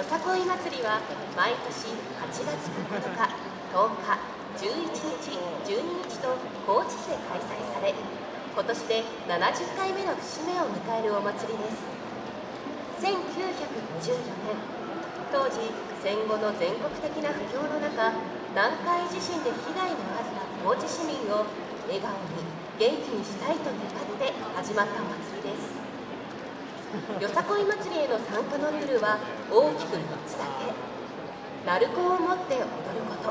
よさこい祭りは毎年8月9日10日11日12日と高知市で開催され今年で70回目の節目を迎えるお祭りです。1954年当時戦後の全国的な不況の中南海地震で被害のあった高知市民を笑顔に元気にしたいと願って始まったお祭りです。よさこい祭りへの参加のルールは大きく3つだけ。鳴子を持って踊ること。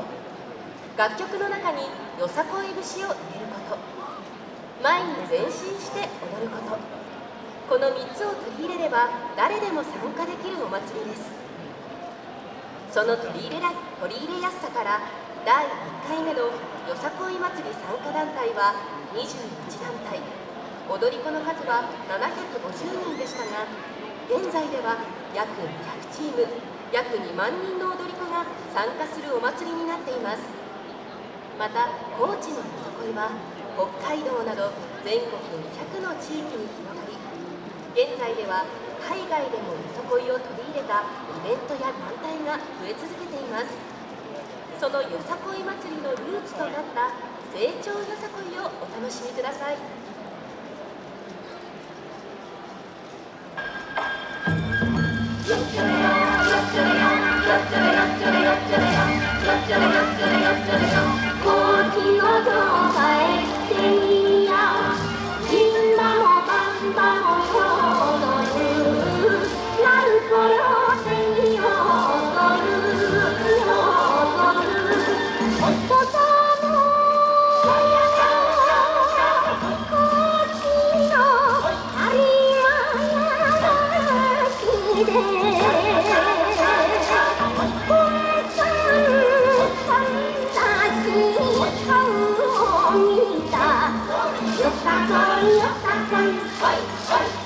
楽曲の中によさこい節を入れること。前に前進して踊ること。この3つを取り入れれば誰でも参加できるお祭りです。その取り入れら取り入れやすさから第1回目のよさこい祭り参加団体は21団体。踊り子の数は750人でしたが現在では約200チーム約2万人の踊り子が参加するお祭りになっています。また高知のよさこいは北海道など全国200の地域に広がり現在では海外でもよさこいを取り入れたイベントや団体が増え続けています。そのよさこい祭りのルーツとなった成長よさこいをお楽しみください。Thank you. 共产党领，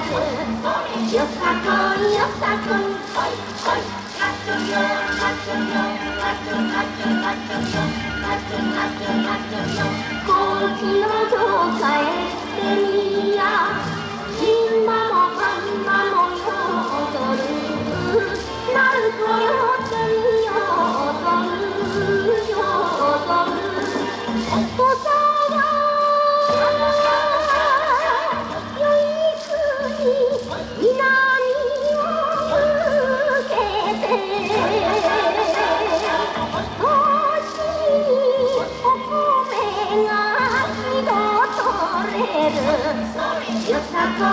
ずよさこいよさこいこいこいかつよかよかつかつかよかよの城下ってみオニア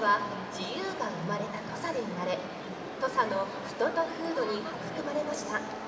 は自由が生まれた土佐で生まれ土佐の人と風土に育まれました。